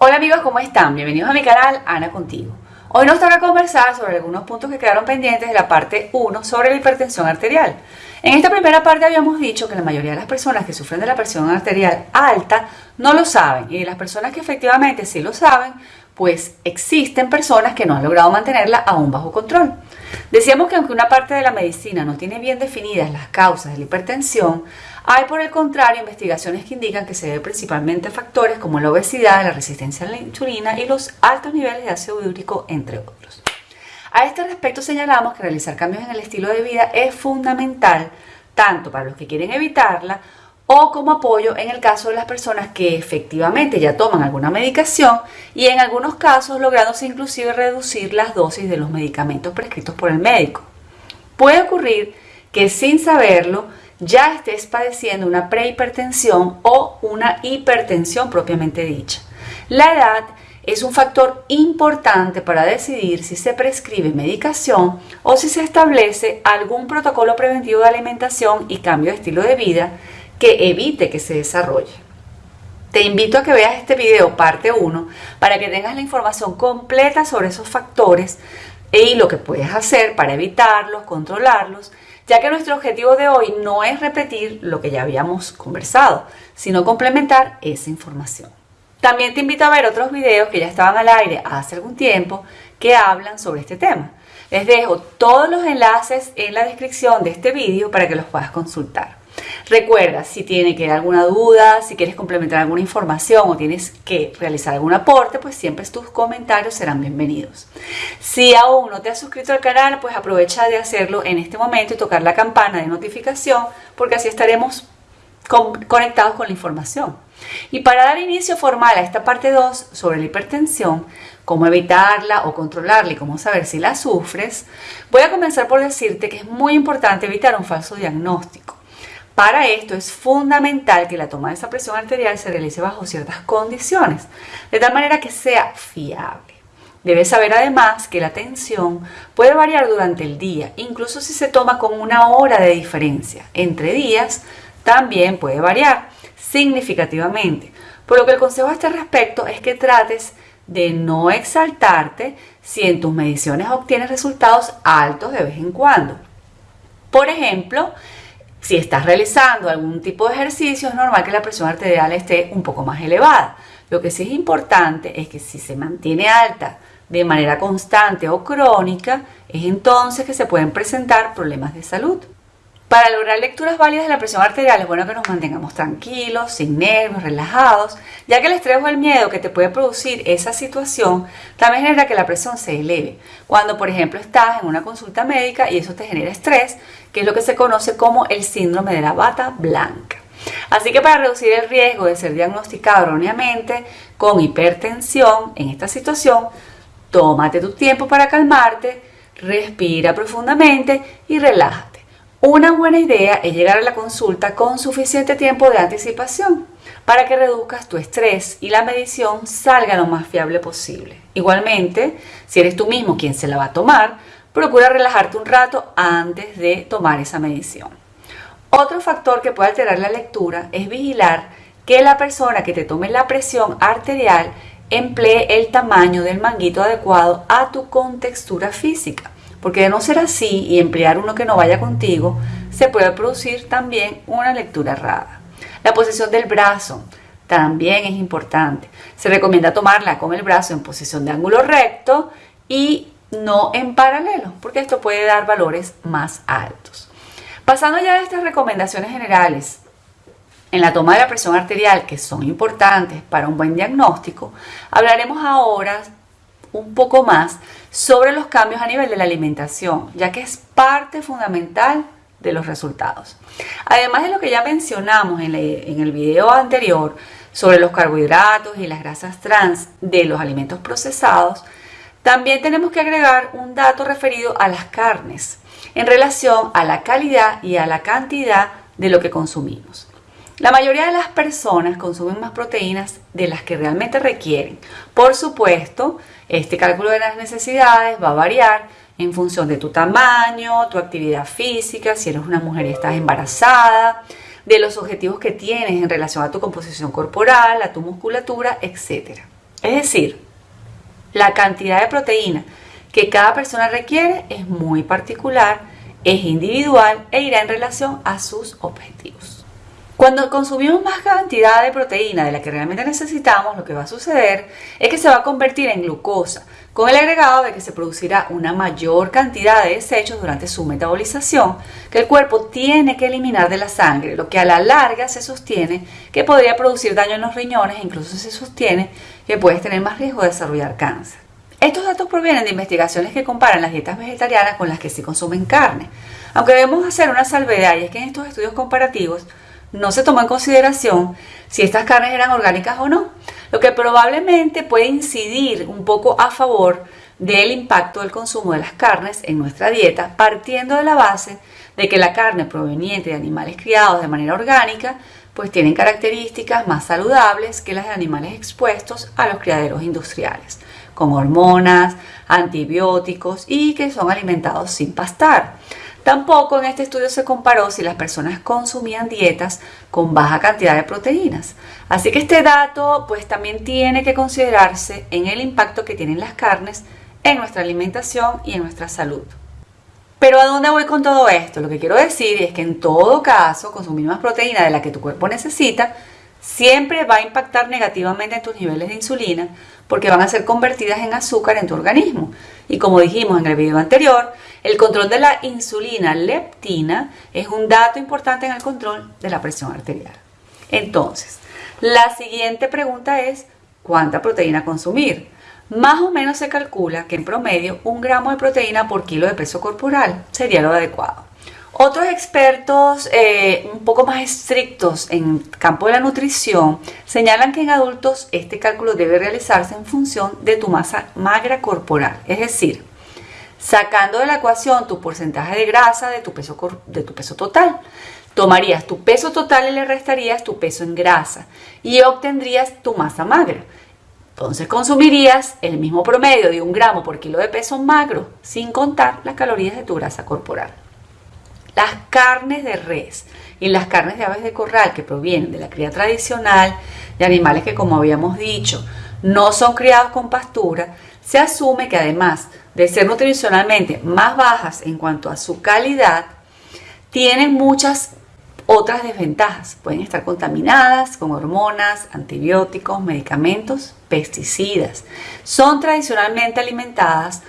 Hola amigos, ¿cómo están? Bienvenidos a mi canal Ana Contigo. Hoy nos toca conversar sobre algunos puntos que quedaron pendientes de la parte 1 sobre la hipertensión arterial. En esta primera parte habíamos dicho que la mayoría de las personas que sufren de la presión arterial alta no lo saben y de las personas que efectivamente sí lo saben, pues existen personas que no han logrado mantenerla aún bajo control. Decíamos que aunque una parte de la medicina no tiene bien definidas las causas de la hipertensión, hay por el contrario investigaciones que indican que se debe principalmente a factores como la obesidad, la resistencia a la insulina y los altos niveles de ácido úrico, entre otros. A este respecto señalamos que realizar cambios en el estilo de vida es fundamental tanto para los que quieren evitarla o como apoyo en el caso de las personas que efectivamente ya toman alguna medicación y en algunos casos lográndose inclusive reducir las dosis de los medicamentos prescritos por el médico. Puede ocurrir que sin saberlo ya estés padeciendo una prehipertensión o una hipertensión propiamente dicha. La edad es un factor importante para decidir si se prescribe medicación o si se establece algún protocolo preventivo de alimentación y cambio de estilo de vida que evite que se desarrolle. Te invito a que veas este video parte 1 para que tengas la información completa sobre esos factores y lo que puedes hacer para evitarlos, controlarlos, ya que nuestro objetivo de hoy no es repetir lo que ya habíamos conversado, sino complementar esa información. También te invito a ver otros videos que ya estaban al aire hace algún tiempo que hablan sobre este tema. Les dejo todos los enlaces en la descripción de este video para que los puedas consultar. Recuerda, si tiene que alguna duda, si quieres complementar alguna información o tienes que realizar algún aporte, pues siempre tus comentarios serán bienvenidos. Si aún no te has suscrito al canal, pues aprovecha de hacerlo en este momento y tocar la campana de notificación, porque así estaremos conectados con la información. Y para dar inicio formal a esta parte 2 sobre la hipertensión, cómo evitarla o controlarla y cómo saber si la sufres, voy a comenzar por decirte que es muy importante evitar un falso diagnóstico. Para esto es fundamental que la toma de esa presión arterial se realice bajo ciertas condiciones, de tal manera que sea fiable. Debes saber además que la tensión puede variar durante el día, incluso si se toma con una hora de diferencia. Entre días también puede variar significativamente, por lo que el consejo a este respecto es que trates de no exaltarte si en tus mediciones obtienes resultados altos de vez en cuando. Por ejemplo, si estás realizando algún tipo de ejercicio, es normal que la presión arterial esté un poco más elevada. Lo que sí es importante es que si se mantiene alta de manera constante o crónica, es entonces que se pueden presentar problemas de salud. Para lograr lecturas válidas de la presión arterial es bueno que nos mantengamos tranquilos, sin nervios, relajados, ya que el estrés o el miedo que te puede producir esa situación también genera que la presión se eleve. Cuando, por ejemplo, estás en una consulta médica y eso te genera estrés, que es lo que se conoce como el síndrome de la bata blanca. Así que para reducir el riesgo de ser diagnosticado erróneamente con hipertensión en esta situación, tómate tu tiempo para calmarte, respira profundamente y relájate. Una buena idea es llegar a la consulta con suficiente tiempo de anticipación para que reduzcas tu estrés y la medición salga lo más fiable posible. Igualmente, si eres tú mismo quien se la va a tomar, procura relajarte un rato antes de tomar esa medición. Otro factor que puede alterar la lectura es vigilar que la persona que te tome la presión arterial emplee el tamaño del manguito adecuado a tu contextura física porque de no ser así y emplear uno que no vaya contigo, se puede producir también una lectura errada. La posición del brazo también es importante. Se recomienda tomarla con el brazo en posición de ángulo recto y no en paralelo, porque esto puede dar valores más altos. Pasando ya a estas recomendaciones generales en la toma de la presión arterial, que son importantes para un buen diagnóstico, hablaremos ahora un poco más sobre los cambios a nivel de la alimentación, ya que es parte fundamental de los resultados. Además de lo que ya mencionamos en, el video anterior sobre los carbohidratos y las grasas trans de los alimentos procesados, también tenemos que agregar un dato referido a las carnes en relación a la calidad y a la cantidad de lo que consumimos. La mayoría de las personas consumen más proteínas de las que realmente requieren. Por supuesto, este cálculo de las necesidades va a variar en función de tu tamaño, tu actividad física, si eres una mujer y estás embarazada, de los objetivos que tienes en relación a tu composición corporal, a tu musculatura, etc. Es decir, la cantidad de proteína que cada persona requiere es muy particular, es individual e irá en relación a sus objetivos. Cuando consumimos más cantidad de proteína de la que realmente necesitamos, lo que va a suceder es que se va a convertir en glucosa, con el agregado de que se producirá una mayor cantidad de desechos durante su metabolización que el cuerpo tiene que eliminar de la sangre, lo que a la larga se sostiene que podría producir daño en los riñones e incluso se sostiene que puedes tener más riesgo de desarrollar cáncer. Estos datos provienen de investigaciones que comparan las dietas vegetarianas con las que se consumen carne, aunque debemos hacer una salvedad y es que en estos estudios comparativos no se tomó en consideración si estas carnes eran orgánicas o no, lo que probablemente puede incidir un poco a favor del impacto del consumo de las carnes en nuestra dieta, partiendo de la base de que la carne proveniente de animales criados de manera orgánica, pues tienen características más saludables que las de animales expuestos a los criaderos industriales, con hormonas, antibióticos y que son alimentados sin pastar. Tampoco en este estudio se comparó si las personas consumían dietas con baja cantidad de proteínas. Así que este dato pues también tiene que considerarse en el impacto que tienen las carnes en nuestra alimentación y en nuestra salud. Pero ¿a dónde voy con todo esto? Lo que quiero decir es que en todo caso consumir más proteína de la que tu cuerpo necesita siempre va a impactar negativamente en tus niveles de insulina porque van a ser convertidas en azúcar en tu organismo. Y como dijimos en el video anterior, el control de la insulina leptina es un dato importante en el control de la presión arterial. Entonces, la siguiente pregunta es, ¿cuánta proteína consumir? Más o menos se calcula que en promedio un gramo de proteína por kilo de peso corporal sería lo adecuado. Otros expertos eh, un poco más estrictos en el campo de la nutrición señalan que en adultos este cálculo debe realizarse en función de tu masa magra corporal, es decir, sacando de la ecuación tu porcentaje de grasa de tu peso, de tu peso total. Tomarías tu peso total y le restarías tu peso en grasa y obtendrías tu masa magra. Entonces consumirías el mismo promedio de un gramo por kilo de peso magro, sin contar las calorías de tu grasa corporal. Las carnes de res y las carnes de aves de corral que provienen de la cría tradicional de animales que, como habíamos dicho, no son criados con pastura, se asume que además de ser nutricionalmente más bajas en cuanto a su calidad, tienen muchas otras desventajas. Pueden estar contaminadas con hormonas, antibióticos, medicamentos, pesticidas. Son tradicionalmente alimentadas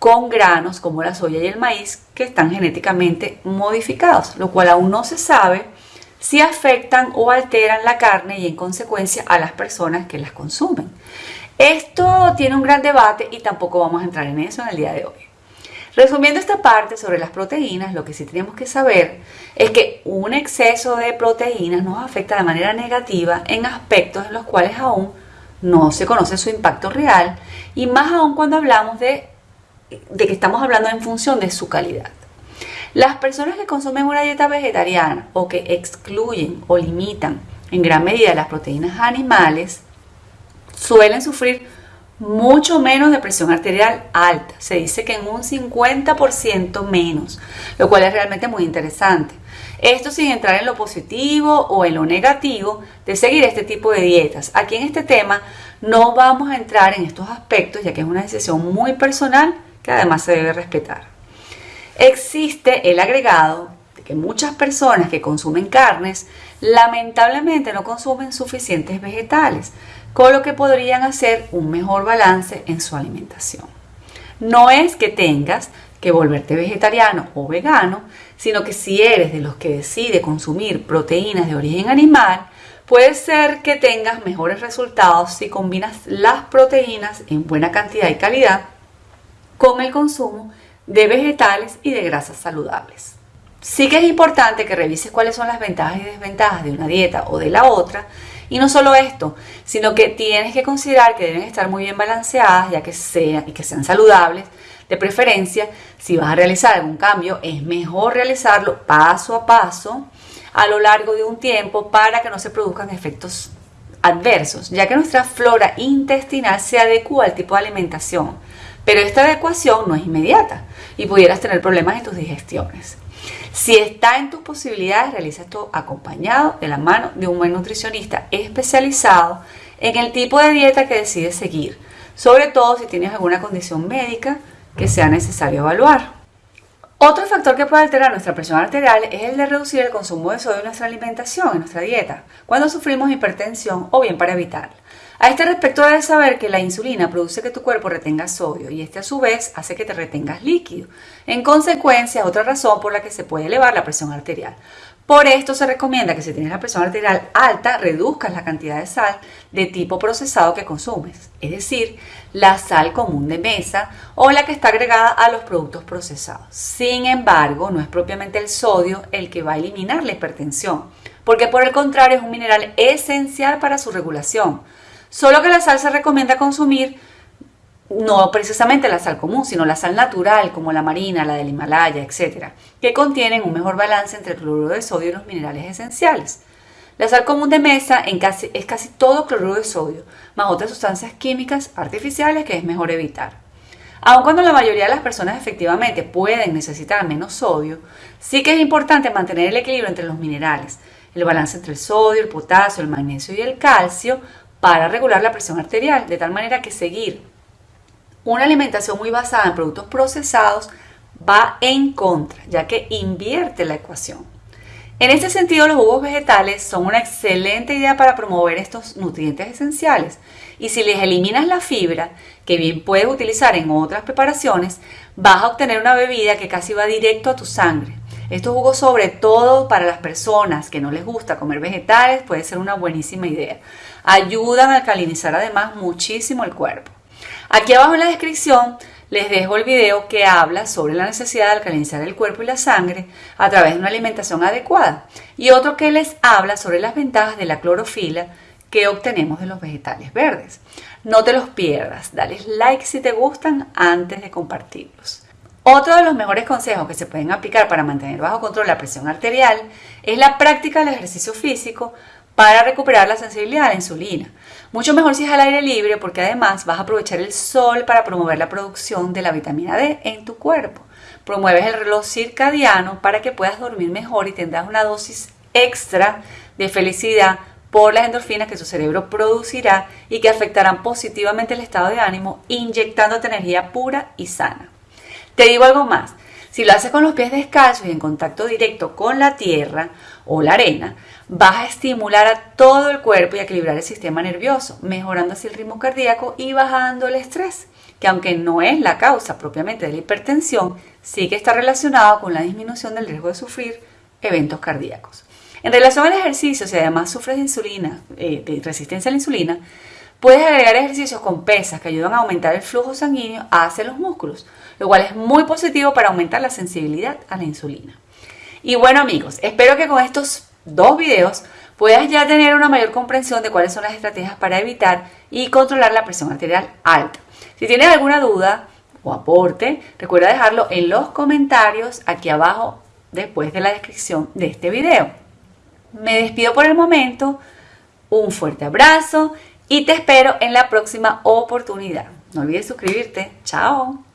con granos como la soya y el maíz que están genéticamente modificados, lo cual aún no se sabe si afectan o alteran la carne y en consecuencia a las personas que las consumen. Esto tiene un gran debate y tampoco vamos a entrar en eso en el día de hoy. Resumiendo esta parte sobre las proteínas, lo que sí tenemos que saber es que un exceso de proteínas nos afecta de manera negativa en aspectos en los cuales aún no se conoce su impacto real y más aún cuando hablamos de de que estamos hablando en función de su calidad. Las personas que consumen una dieta vegetariana o que excluyen o limitan en gran medida las proteínas animales suelen sufrir mucho menos de presión arterial alta. Se dice que en un 50% menos, lo cual es realmente muy interesante. Esto sin entrar en lo positivo o en lo negativo de seguir este tipo de dietas. Aquí en este tema no vamos a entrar en estos aspectos ya que es una decisión muy personal que además se debe respetar. Existe el agregado de que muchas personas que consumen carnes lamentablemente no consumen suficientes vegetales, con lo que podrían hacer un mejor balance en su alimentación. No es que tengas que volverte vegetariano o vegano, sino que si eres de los que decide consumir proteínas de origen animal, puede ser que tengas mejores resultados si combinas las proteínas en buena cantidad y calidad con el consumo de vegetales y de grasas saludables. Sí que es importante que revises cuáles son las ventajas y desventajas de una dieta o de la otra. Y no solo esto, sino que tienes que considerar que deben estar muy bien balanceadas, ya que sean y que sean saludables. De preferencia, si vas a realizar algún cambio, es mejor realizarlo paso a paso a lo largo de un tiempo para que no se produzcan efectos adversos, ya que nuestra flora intestinal se adecua al tipo de alimentación pero esta adecuación no es inmediata y pudieras tener problemas en tus digestiones. Si está en tus posibilidades, realiza esto acompañado de la mano de un buen nutricionista especializado en el tipo de dieta que decides seguir, sobre todo si tienes alguna condición médica que sea necesario evaluar. Otro factor que puede alterar nuestra presión arterial es el de reducir el consumo de sodio en nuestra alimentación, en nuestra dieta, cuando sufrimos hipertensión o bien para evitarla. A este respecto debes saber que la insulina produce que tu cuerpo retenga sodio y este a su vez hace que te retengas líquido. En consecuencia, otra razón por la que se puede elevar la presión arterial. Por esto se recomienda que si tienes la presión arterial alta, reduzcas la cantidad de sal de tipo procesado que consumes, es decir, la sal común de mesa o la que está agregada a los productos procesados. Sin embargo, no es propiamente el sodio el que va a eliminar la hipertensión, porque por el contrario es un mineral esencial para su regulación. Solo que la sal se recomienda consumir no precisamente la sal común, sino la sal natural como la marina, la del Himalaya, etc., que contienen un mejor balance entre el cloruro de sodio y los minerales esenciales. La sal común de mesa es casi todo cloruro de sodio, más otras sustancias químicas artificiales que es mejor evitar. Aun cuando la mayoría de las personas efectivamente pueden necesitar menos sodio, sí que es importante mantener el equilibrio entre los minerales, el balance entre el sodio, el potasio, el magnesio y el calcio para regular la presión arterial, de tal manera que seguir una alimentación muy basada en productos procesados va en contra, ya que invierte la ecuación. En este sentido, los jugos vegetales son una excelente idea para promover estos nutrientes esenciales. Y si les eliminas la fibra, que bien puedes utilizar en otras preparaciones, vas a obtener una bebida que casi va directo a tu sangre. Estos jugos, sobre todo para las personas que no les gusta comer vegetales, puede ser una buenísima idea. Ayudan a alcalinizar además muchísimo el cuerpo. Aquí abajo en la descripción les dejo el video que habla sobre la necesidad de alcalinizar el cuerpo y la sangre a través de una alimentación adecuada y otro que les habla sobre las ventajas de la clorofila que obtenemos de los vegetales verdes. No te los pierdas, dale like si te gustan antes de compartirlos. Otro de los mejores consejos que se pueden aplicar para mantener bajo control la presión arterial es la práctica del ejercicio físico para recuperar la sensibilidad a la insulina. Mucho mejor si es al aire libre porque además vas a aprovechar el sol para promover la producción de la vitamina D en tu cuerpo. Promueves el reloj circadiano para que puedas dormir mejor y tendrás una dosis extra de felicidad por las endorfinas que tu cerebro producirá y que afectarán positivamente el estado de ánimo, inyectándote energía pura y sana. Te digo algo más, si lo haces con los pies descalzos y en contacto directo con la tierra o la arena, vas a estimular a todo el cuerpo y a equilibrar el sistema nervioso, mejorando así el ritmo cardíaco y bajando el estrés, que aunque no es la causa propiamente de la hipertensión, sí que está relacionado con la disminución del riesgo de sufrir eventos cardíacos. En relación al ejercicio, si además sufres de insulina, eh, de resistencia a la insulina, puedes agregar ejercicios con pesas que ayudan a aumentar el flujo sanguíneo hacia los músculos, lo cual es muy positivo para aumentar la sensibilidad a la insulina. Y bueno amigos, espero que con estos dos videos puedas ya tener una mayor comprensión de cuáles son las estrategias para evitar y controlar la presión arterial alta. Si tienes alguna duda o aporte, recuerda dejarlo en los comentarios aquí abajo después de la descripción de este video. Me despido por el momento, un fuerte abrazo y te espero en la próxima oportunidad. No olvides suscribirte. Chao.